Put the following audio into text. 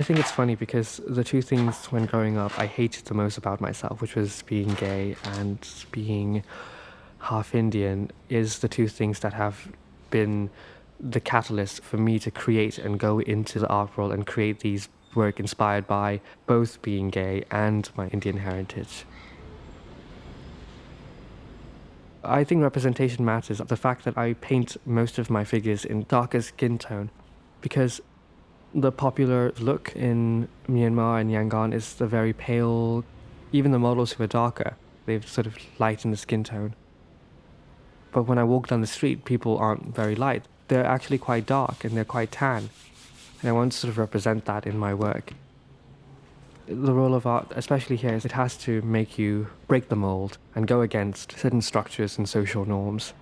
I think it's funny because the two things when growing up I hated the most about myself, which was being gay and being half Indian, is the two things that have been the catalyst for me to create and go into the art world and create these work inspired by both being gay and my Indian heritage. I think representation matters. The fact that I paint most of my figures in darker skin tone because the popular look in Myanmar and Yangon is the very pale, even the models who are darker, they've sort of lightened the skin tone. But when I walk down the street, people aren't very light. They're actually quite dark and they're quite tan. And I want to sort of represent that in my work. The role of art, especially here, is it has to make you break the mold and go against certain structures and social norms.